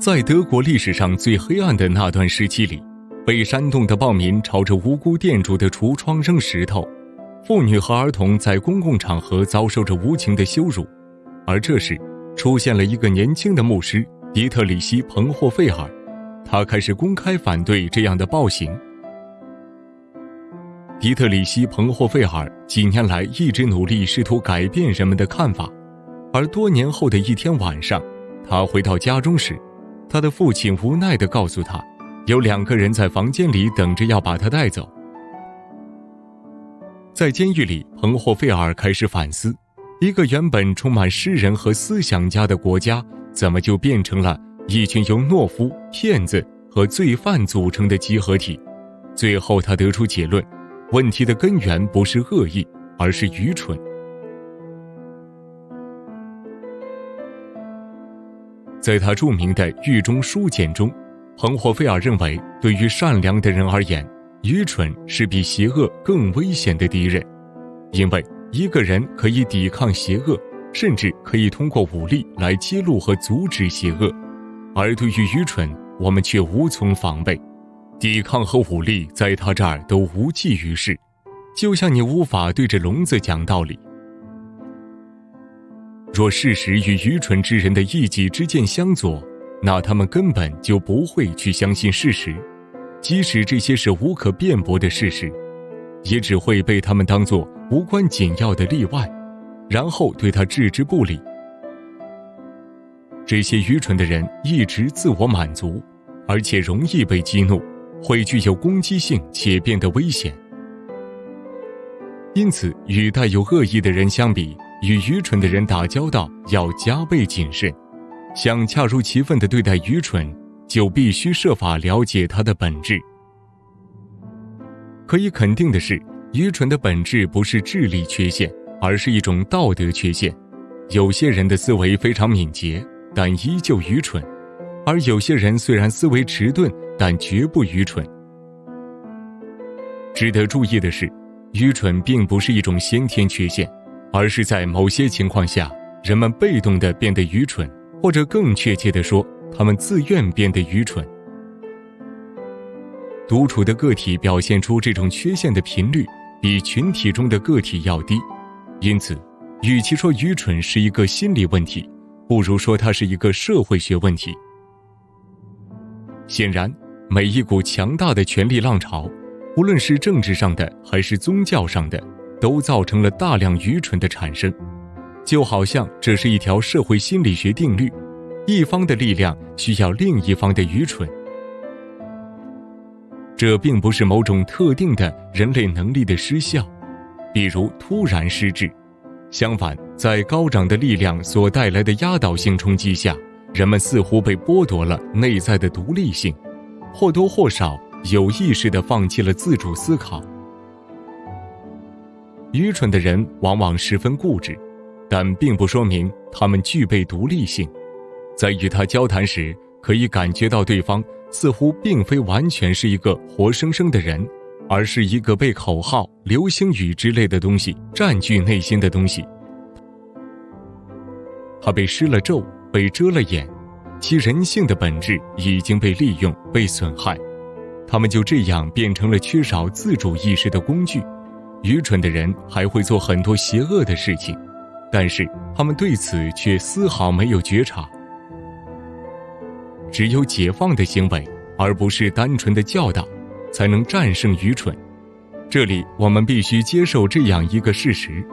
在德国历史上最黑暗的那段时期里，被煽动的暴民朝着无辜店主的橱窗扔石头，妇女和儿童在公共场合遭受着无情的羞辱。而这时，出现了一个年轻的牧师迪特里希·彭霍费尔，他开始公开反对这样的暴行。迪特里希·彭霍费尔几年来一直努力试图改变人们的看法，而多年后的一天晚上，他回到家中时，他的父亲无奈地告诉他，有两个人在房间里等着要把他带走。在监狱里，彭霍费尔开始反思：一个原本充满诗人和思想家的国家，怎么就变成了一群由懦夫、骗子和罪犯组成的集合体？最后，他得出结论。问题的根源不是恶意，而是愚蠢。在他著名的狱中书简中，彭霍菲尔认为，对于善良的人而言，愚蠢是比邪恶更危险的敌人，因为一个人可以抵抗邪恶，甚至可以通过武力来揭露和阻止邪恶，而对于愚蠢，我们却无从防备。抵抗和武力在他这儿都无济于事，就像你无法对着聋子讲道理。若事实与愚蠢之人的一己之见相左，那他们根本就不会去相信事实，即使这些是无可辩驳的事实，也只会被他们当作无关紧要的例外，然后对他置之不理。这些愚蠢的人一直自我满足，而且容易被激怒。会具有攻击性且变得危险，因此与带有恶意的人相比，与愚蠢的人打交道要加倍谨慎。想恰如其分地对待愚蠢，就必须设法了解它的本质。可以肯定的是，愚蠢的本质不是智力缺陷，而是一种道德缺陷。有些人的思维非常敏捷，但依旧愚蠢。而有些人虽然思维迟钝，但绝不愚蠢。值得注意的是，愚蠢并不是一种先天缺陷，而是在某些情况下，人们被动地变得愚蠢，或者更确切地说，他们自愿变得愚蠢。独处的个体表现出这种缺陷的频率比群体中的个体要低，因此，与其说愚蠢是一个心理问题，不如说它是一个社会学问题。显然，每一股强大的权力浪潮，无论是政治上的还是宗教上的，都造成了大量愚蠢的产生。就好像这是一条社会心理学定律：一方的力量需要另一方的愚蠢。这并不是某种特定的人类能力的失效，比如突然失智。相反，在高涨的力量所带来的压倒性冲击下。人们似乎被剥夺了内在的独立性，或多或少有意识地放弃了自主思考。愚蠢的人往往十分固执，但并不说明他们具备独立性。在与他交谈时，可以感觉到对方似乎并非完全是一个活生生的人，而是一个被口号、流星雨之类的东西占据内心的东西。他被施了咒。被遮了眼，其人性的本质已经被利用、被损害，他们就这样变成了缺少自主意识的工具。愚蠢的人还会做很多邪恶的事情，但是他们对此却丝毫没有觉察。只有解放的行为，而不是单纯的教导，才能战胜愚蠢。这里我们必须接受这样一个事实：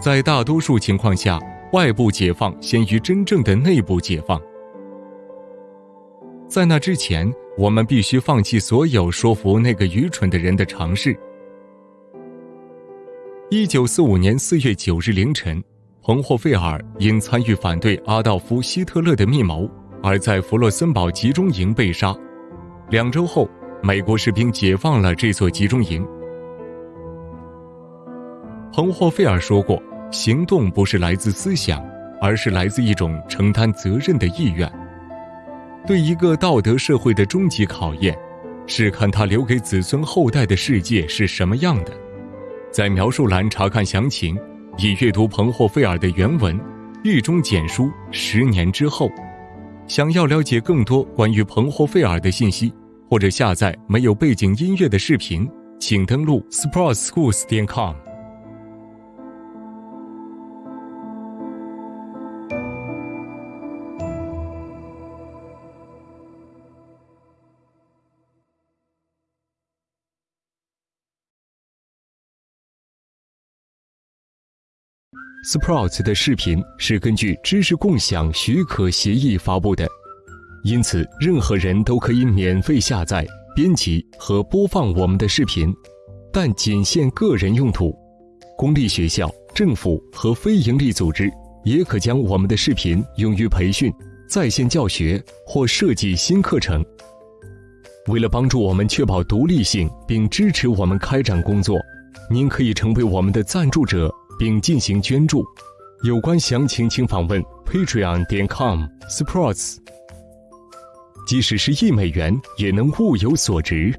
在大多数情况下。外部解放先于真正的内部解放。在那之前，我们必须放弃所有说服那个愚蠢的人的尝试。一九四五年四月九日凌晨，彭霍费尔因参与反对阿道夫·希特勒的密谋，而在弗洛森堡集中营被杀。两周后，美国士兵解放了这座集中营。彭霍费尔说过。行动不是来自思想，而是来自一种承担责任的意愿。对一个道德社会的终极考验，是看他留给子孙后代的世界是什么样的。在描述栏查看详情，以阅读彭霍菲尔的原文《狱中简书》。十年之后。想要了解更多关于彭霍费尔的信息，或者下载没有背景音乐的视频，请登录 SportsSchools.com Sprouts 的视频是根据知识共享许可协议发布的，因此任何人都可以免费下载、编辑和播放我们的视频，但仅限个人用途。公立学校、政府和非营利组织也可将我们的视频用于培训、在线教学或设计新课程。为了帮助我们确保独立性并支持我们开展工作，您可以成为我们的赞助者。并进行捐助，有关详情请访问 patreon 点 com sports。即使是一美元，也能物有所值。